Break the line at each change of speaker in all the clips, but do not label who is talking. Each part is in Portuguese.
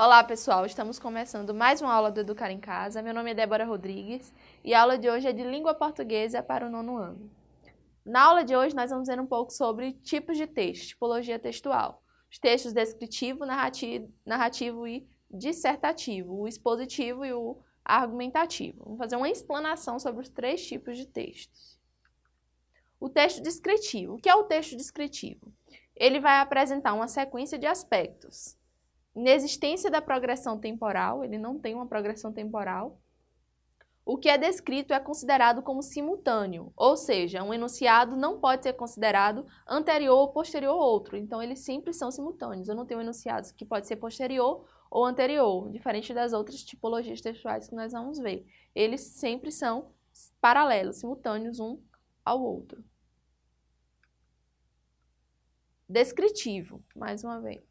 Olá pessoal, estamos começando mais uma aula do Educar em Casa. Meu nome é Débora Rodrigues e a aula de hoje é de língua portuguesa para o nono ano. Na aula de hoje nós vamos ver um pouco sobre tipos de texto, tipologia textual. Os textos descritivo, narrativo, narrativo e dissertativo, o expositivo e o argumentativo. Vamos fazer uma explanação sobre os três tipos de textos. O texto descritivo. O que é o texto descritivo? Ele vai apresentar uma sequência de aspectos Inexistência da progressão temporal, ele não tem uma progressão temporal. O que é descrito é considerado como simultâneo, ou seja, um enunciado não pode ser considerado anterior ou posterior ao outro, então eles sempre são simultâneos. Eu não tenho enunciados que pode ser posterior ou anterior, diferente das outras tipologias textuais que nós vamos ver. Eles sempre são paralelos, simultâneos um ao outro. Descritivo, mais uma vez.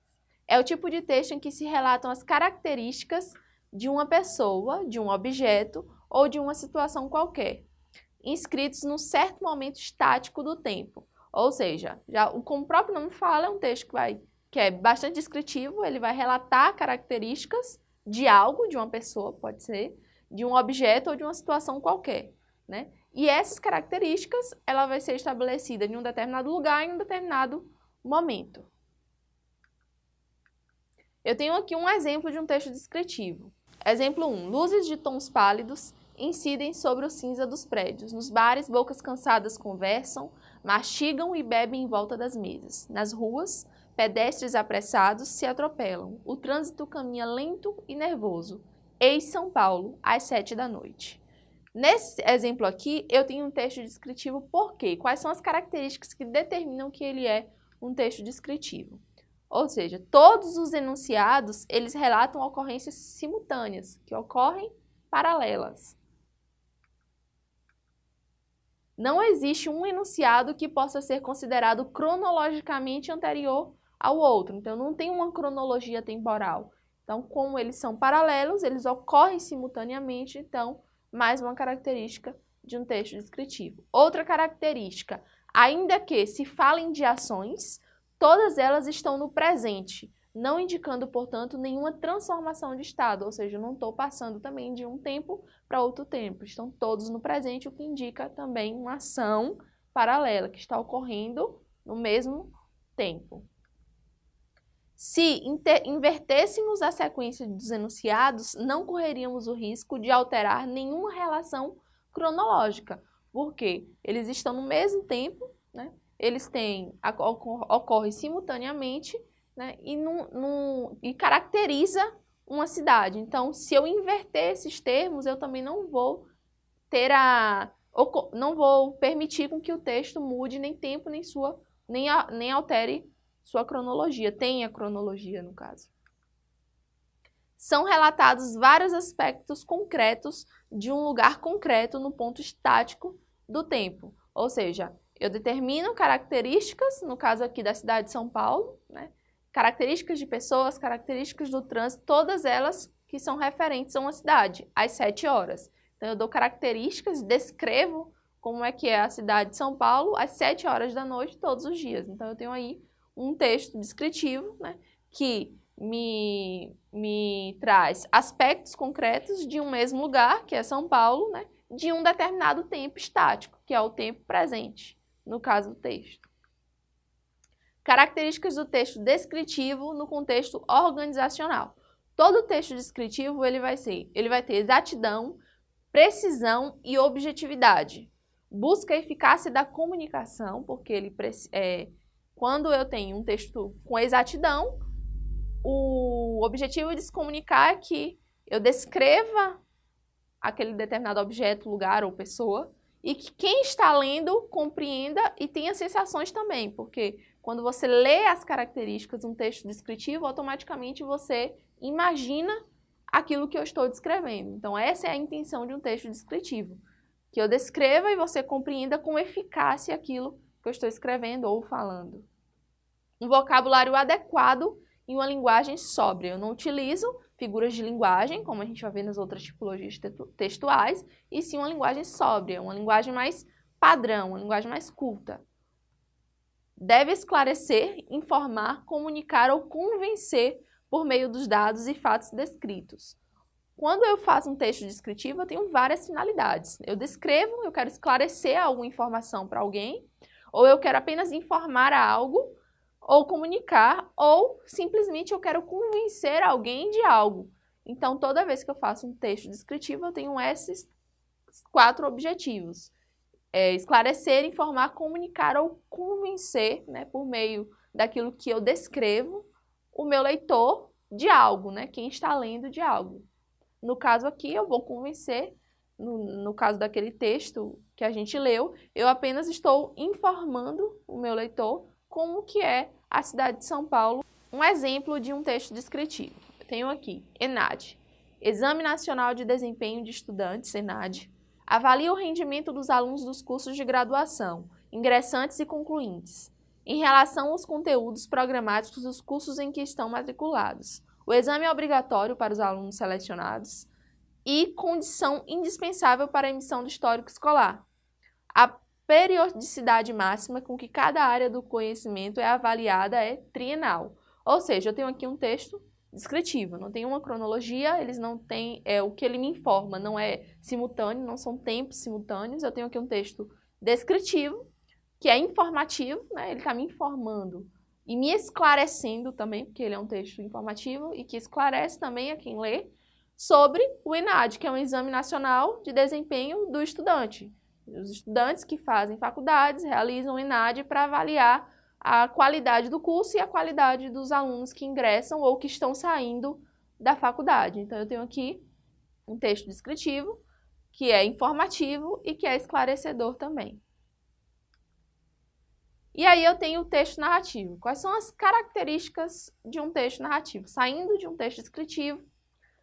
É o tipo de texto em que se relatam as características de uma pessoa, de um objeto ou de uma situação qualquer, inscritos num certo momento estático do tempo. Ou seja, já, como o próprio nome fala, é um texto que, vai, que é bastante descritivo, ele vai relatar características de algo, de uma pessoa, pode ser, de um objeto ou de uma situação qualquer. Né? E essas características, ela vai ser estabelecida em um determinado lugar, em um determinado momento. Eu tenho aqui um exemplo de um texto descritivo. Exemplo 1. Luzes de tons pálidos incidem sobre o cinza dos prédios. Nos bares, bocas cansadas conversam, mastigam e bebem em volta das mesas. Nas ruas, pedestres apressados se atropelam. O trânsito caminha lento e nervoso. Eis São Paulo, às sete da noite. Nesse exemplo aqui, eu tenho um texto descritivo por quê? Quais são as características que determinam que ele é um texto descritivo? Ou seja, todos os enunciados, eles relatam ocorrências simultâneas, que ocorrem paralelas. Não existe um enunciado que possa ser considerado cronologicamente anterior ao outro. Então, não tem uma cronologia temporal. Então, como eles são paralelos, eles ocorrem simultaneamente, então, mais uma característica de um texto descritivo. Outra característica, ainda que se falem de ações, Todas elas estão no presente, não indicando, portanto, nenhuma transformação de estado, ou seja, não estou passando também de um tempo para outro tempo. Estão todos no presente, o que indica também uma ação paralela, que está ocorrendo no mesmo tempo. Se invertêssemos a sequência dos enunciados, não correríamos o risco de alterar nenhuma relação cronológica, porque eles estão no mesmo tempo, né? Eles têm, ocorre simultaneamente né, e, num, num, e caracteriza uma cidade. Então, se eu inverter esses termos, eu também não vou ter a não vou permitir com que o texto mude nem tempo, nem sua, nem, a, nem altere sua cronologia, tenha cronologia no caso. São relatados vários aspectos concretos de um lugar concreto no ponto estático do tempo. Ou seja, eu determino características, no caso aqui da cidade de São Paulo, né? características de pessoas, características do trânsito, todas elas que são referentes a uma cidade, às sete horas. Então, eu dou características, descrevo como é que é a cidade de São Paulo às sete horas da noite, todos os dias. Então, eu tenho aí um texto descritivo, né, que me, me traz aspectos concretos de um mesmo lugar, que é São Paulo, né, de um determinado tempo estático, que é o tempo presente no caso do texto. Características do texto descritivo no contexto organizacional. Todo texto descritivo ele vai ser, ele vai ter exatidão, precisão e objetividade. Busca a eficácia da comunicação, porque ele é, quando eu tenho um texto com exatidão, o objetivo de se comunicar é que eu descreva aquele determinado objeto, lugar ou pessoa e que quem está lendo compreenda e tenha sensações também, porque quando você lê as características de um texto descritivo, automaticamente você imagina aquilo que eu estou descrevendo. Então essa é a intenção de um texto descritivo, que eu descreva e você compreenda com eficácia aquilo que eu estou escrevendo ou falando. Um vocabulário adequado e uma linguagem sóbria. Eu não utilizo figuras de linguagem, como a gente vai ver nas outras tipologias textuais, e sim uma linguagem sóbria, uma linguagem mais padrão, uma linguagem mais culta. Deve esclarecer, informar, comunicar ou convencer por meio dos dados e fatos descritos. Quando eu faço um texto descritivo, eu tenho várias finalidades. Eu descrevo, eu quero esclarecer alguma informação para alguém, ou eu quero apenas informar algo, ou comunicar, ou simplesmente eu quero convencer alguém de algo. Então, toda vez que eu faço um texto descritivo, eu tenho esses quatro objetivos. É esclarecer, informar, comunicar ou convencer, né, por meio daquilo que eu descrevo, o meu leitor de algo, né, quem está lendo de algo. No caso aqui, eu vou convencer, no, no caso daquele texto que a gente leu, eu apenas estou informando o meu leitor como que é a cidade de São Paulo. Um exemplo de um texto descritivo. Eu tenho aqui, ENAD, Exame Nacional de Desempenho de Estudantes, ENAD, avalia o rendimento dos alunos dos cursos de graduação, ingressantes e concluintes, em relação aos conteúdos programáticos dos cursos em que estão matriculados. O exame é obrigatório para os alunos selecionados e condição indispensável para a emissão do histórico escolar. A periodicidade máxima com que cada área do conhecimento é avaliada é trienal. Ou seja, eu tenho aqui um texto descritivo, não tem uma cronologia, eles não têm, é, o que ele me informa não é simultâneo, não são tempos simultâneos, eu tenho aqui um texto descritivo, que é informativo, né, ele está me informando e me esclarecendo também, porque ele é um texto informativo e que esclarece também a quem lê, sobre o ENAD, que é um Exame Nacional de Desempenho do Estudante. Os estudantes que fazem faculdades realizam o ENAD para avaliar a qualidade do curso e a qualidade dos alunos que ingressam ou que estão saindo da faculdade. Então, eu tenho aqui um texto descritivo, que é informativo e que é esclarecedor também. E aí eu tenho o texto narrativo. Quais são as características de um texto narrativo? Saindo de um texto descritivo,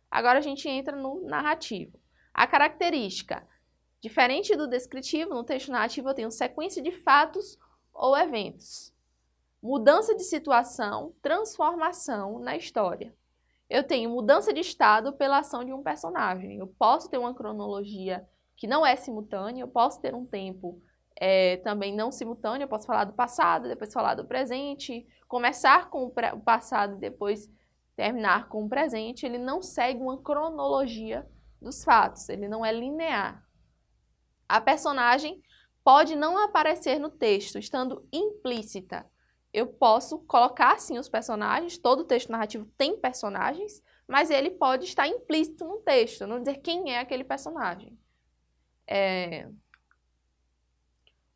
agora a gente entra no narrativo. A característica, diferente do descritivo, no texto narrativo eu tenho sequência de fatos ou eventos. Mudança de situação, transformação na história. Eu tenho mudança de estado pela ação de um personagem. Eu posso ter uma cronologia que não é simultânea, eu posso ter um tempo é, também não simultâneo, eu posso falar do passado, depois falar do presente, começar com o passado e depois terminar com o presente, ele não segue uma cronologia dos fatos, ele não é linear. A personagem pode não aparecer no texto, estando implícita. Eu posso colocar, sim, os personagens, todo texto narrativo tem personagens, mas ele pode estar implícito no texto, não dizer quem é aquele personagem. É,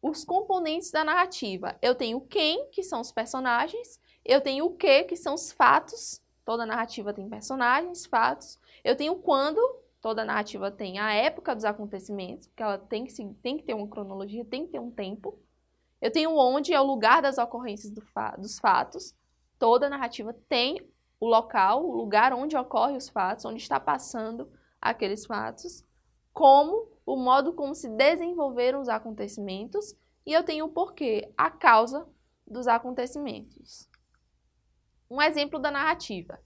os componentes da narrativa. Eu tenho quem, que são os personagens, eu tenho o que, que são os fatos, toda narrativa tem personagens, fatos. Eu tenho quando, toda narrativa tem a época dos acontecimentos, porque ela tem que, tem que ter uma cronologia, tem que ter um tempo. Eu tenho onde, é o lugar das ocorrências do fa dos fatos. Toda narrativa tem o local, o lugar onde ocorrem os fatos, onde está passando aqueles fatos. Como o modo como se desenvolveram os acontecimentos e eu tenho o porquê, a causa dos acontecimentos. Um exemplo da narrativa.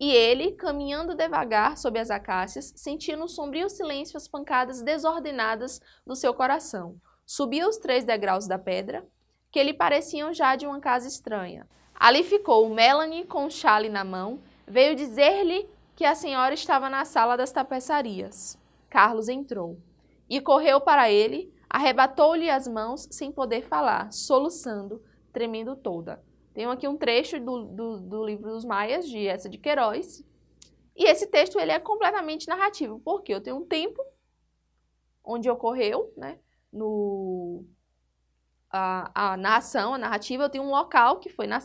E ele, caminhando devagar sob as acácias, sentia no sombrio silêncio as pancadas desordenadas do seu coração. Subiu os três degraus da pedra, que lhe pareciam já de uma casa estranha. Ali ficou Melanie com o chale na mão, veio dizer-lhe que a senhora estava na sala das tapeçarias. Carlos entrou e correu para ele, arrebatou-lhe as mãos sem poder falar, soluçando, tremendo toda. Tenho aqui um trecho do, do, do livro dos Maias, de essa de Queiroz, e esse texto ele é completamente narrativo, porque eu tenho um tempo onde ocorreu, né, no, a, a narração, a narrativa, eu tenho um local que foi na,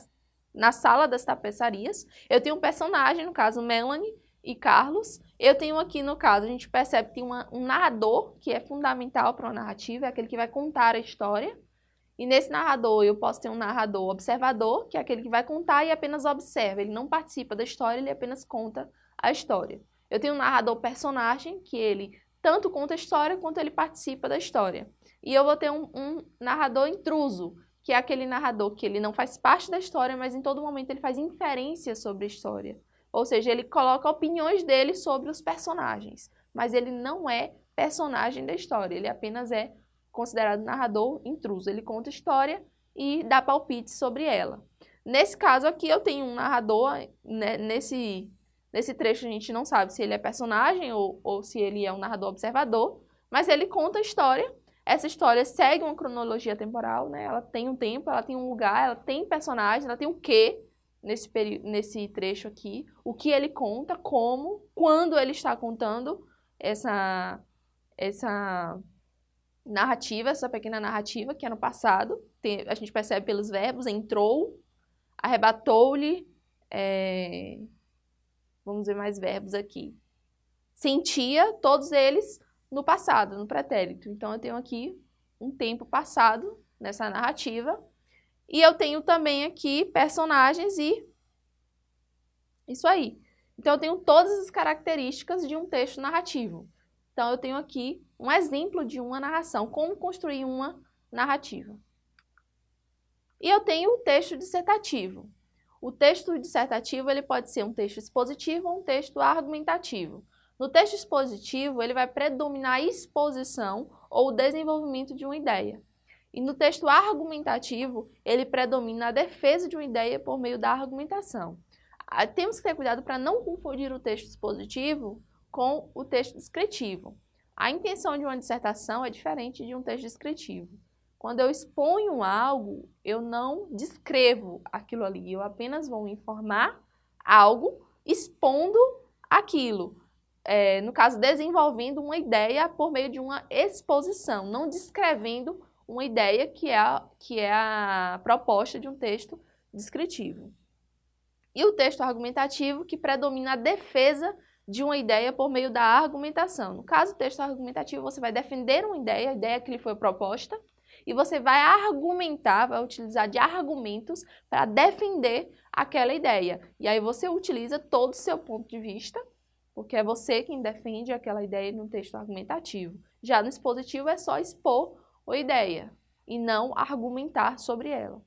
na sala das tapeçarias, eu tenho um personagem, no caso Melanie, e Carlos. Eu tenho aqui, no caso, a gente percebe que tem uma, um narrador, que é fundamental para uma narrativa, é aquele que vai contar a história. E nesse narrador, eu posso ter um narrador observador, que é aquele que vai contar e apenas observa. Ele não participa da história, ele apenas conta a história. Eu tenho um narrador personagem, que ele tanto conta a história quanto ele participa da história. E eu vou ter um, um narrador intruso, que é aquele narrador que ele não faz parte da história, mas em todo momento ele faz inferência sobre a história. Ou seja, ele coloca opiniões dele sobre os personagens, mas ele não é personagem da história, ele apenas é considerado narrador intruso. Ele conta história e dá palpite sobre ela. Nesse caso aqui, eu tenho um narrador, né, nesse, nesse trecho a gente não sabe se ele é personagem ou, ou se ele é um narrador observador, mas ele conta a história. Essa história segue uma cronologia temporal, né? Ela tem um tempo, ela tem um lugar, ela tem personagem, ela tem o um quê nesse, nesse trecho aqui, o que ele conta, como, quando ele está contando essa, essa narrativa, essa pequena narrativa que é no passado, tem, a gente percebe pelos verbos, entrou, arrebatou-lhe, é, vamos ver mais verbos aqui, sentia, todos eles no passado, no pretérito. Então, eu tenho aqui um tempo passado nessa narrativa, e eu tenho também aqui personagens e isso aí. Então, eu tenho todas as características de um texto narrativo. Então, eu tenho aqui um exemplo de uma narração, como construir uma narrativa. E eu tenho o texto dissertativo. O texto dissertativo ele pode ser um texto expositivo ou um texto argumentativo. No texto expositivo, ele vai predominar a exposição ou o desenvolvimento de uma ideia. E no texto argumentativo, ele predomina a defesa de uma ideia por meio da argumentação. Ah, temos que ter cuidado para não confundir o texto expositivo com o texto descritivo. A intenção de uma dissertação é diferente de um texto descritivo. Quando eu exponho algo, eu não descrevo aquilo ali, eu apenas vou informar algo expondo aquilo. É, no caso, desenvolvendo uma ideia por meio de uma exposição, não descrevendo uma ideia que é que é a proposta de um texto descritivo. E o texto argumentativo, que predomina a defesa de uma ideia por meio da argumentação. No caso, do texto argumentativo, você vai defender uma ideia, a ideia que lhe foi proposta, e você vai argumentar, vai utilizar de argumentos para defender aquela ideia. E aí você utiliza todo o seu ponto de vista, porque é você quem defende aquela ideia no texto argumentativo. Já no expositivo é só expor a ideia e não argumentar sobre ela.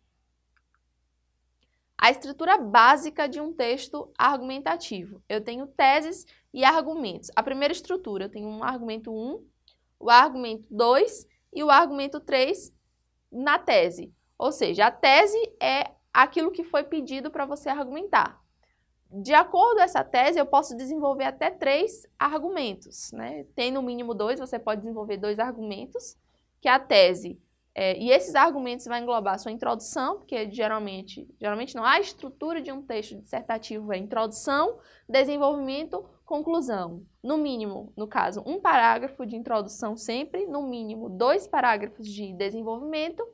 A estrutura básica de um texto argumentativo. Eu tenho teses e argumentos. A primeira estrutura, eu tenho um argumento 1, o argumento 2 e o argumento 3 na tese. Ou seja, a tese é aquilo que foi pedido para você argumentar. De acordo com essa tese, eu posso desenvolver até três argumentos. Né? Tem no mínimo dois, você pode desenvolver dois argumentos, que é a tese. É, e esses argumentos vão englobar sua introdução, porque geralmente, geralmente não, a estrutura de um texto dissertativo é introdução, desenvolvimento, conclusão. No mínimo, no caso, um parágrafo de introdução sempre, no mínimo dois parágrafos de desenvolvimento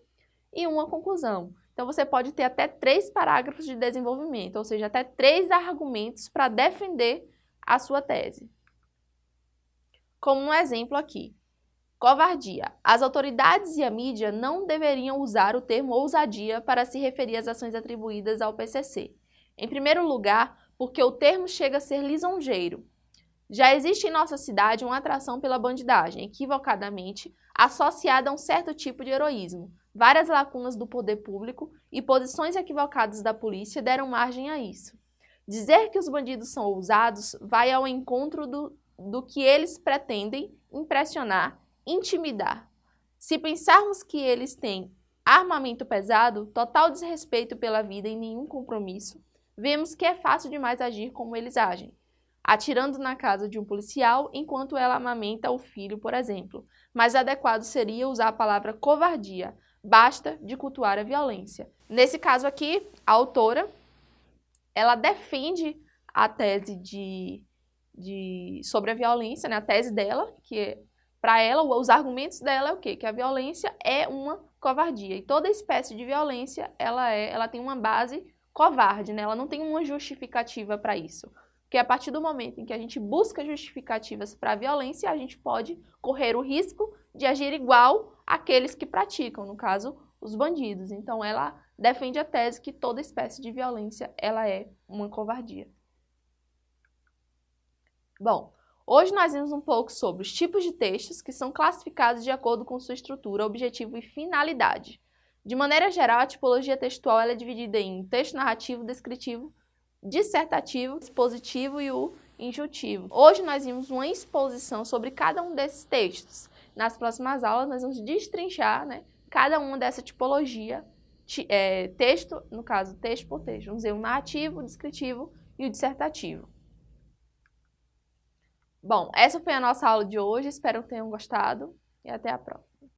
e uma conclusão. Então, você pode ter até três parágrafos de desenvolvimento, ou seja, até três argumentos para defender a sua tese. Como um exemplo aqui. Covardia. As autoridades e a mídia não deveriam usar o termo ousadia para se referir às ações atribuídas ao PCC. Em primeiro lugar, porque o termo chega a ser lisonjeiro. Já existe em nossa cidade uma atração pela bandidagem, equivocadamente associada a um certo tipo de heroísmo. Várias lacunas do poder público e posições equivocadas da polícia deram margem a isso. Dizer que os bandidos são ousados vai ao encontro do, do que eles pretendem impressionar, intimidar. Se pensarmos que eles têm armamento pesado, total desrespeito pela vida e nenhum compromisso, vemos que é fácil demais agir como eles agem, atirando na casa de um policial enquanto ela amamenta o filho, por exemplo. Mais adequado seria usar a palavra covardia, basta de cultuar a violência. Nesse caso aqui, a autora, ela defende a tese de, de, sobre a violência, né? a tese dela, que para ela, os argumentos dela é o quê? Que a violência é uma covardia. E toda espécie de violência, ela, é, ela tem uma base covarde, né? Ela não tem uma justificativa para isso. Porque a partir do momento em que a gente busca justificativas para a violência, a gente pode correr o risco de agir igual àqueles que praticam, no caso, os bandidos. Então, ela defende a tese que toda espécie de violência ela é uma covardia. Bom, hoje nós vimos um pouco sobre os tipos de textos que são classificados de acordo com sua estrutura, objetivo e finalidade. De maneira geral, a tipologia textual é dividida em texto narrativo, descritivo, dissertativo, expositivo e o injuntivo. Hoje nós vimos uma exposição sobre cada um desses textos. Nas próximas aulas nós vamos destrinchar né, cada uma dessa tipologia é, texto, no caso, texto por texto. Vamos dizer o narrativo, o descritivo e o dissertativo. Bom, essa foi a nossa aula de hoje, espero que tenham gostado e até a próxima.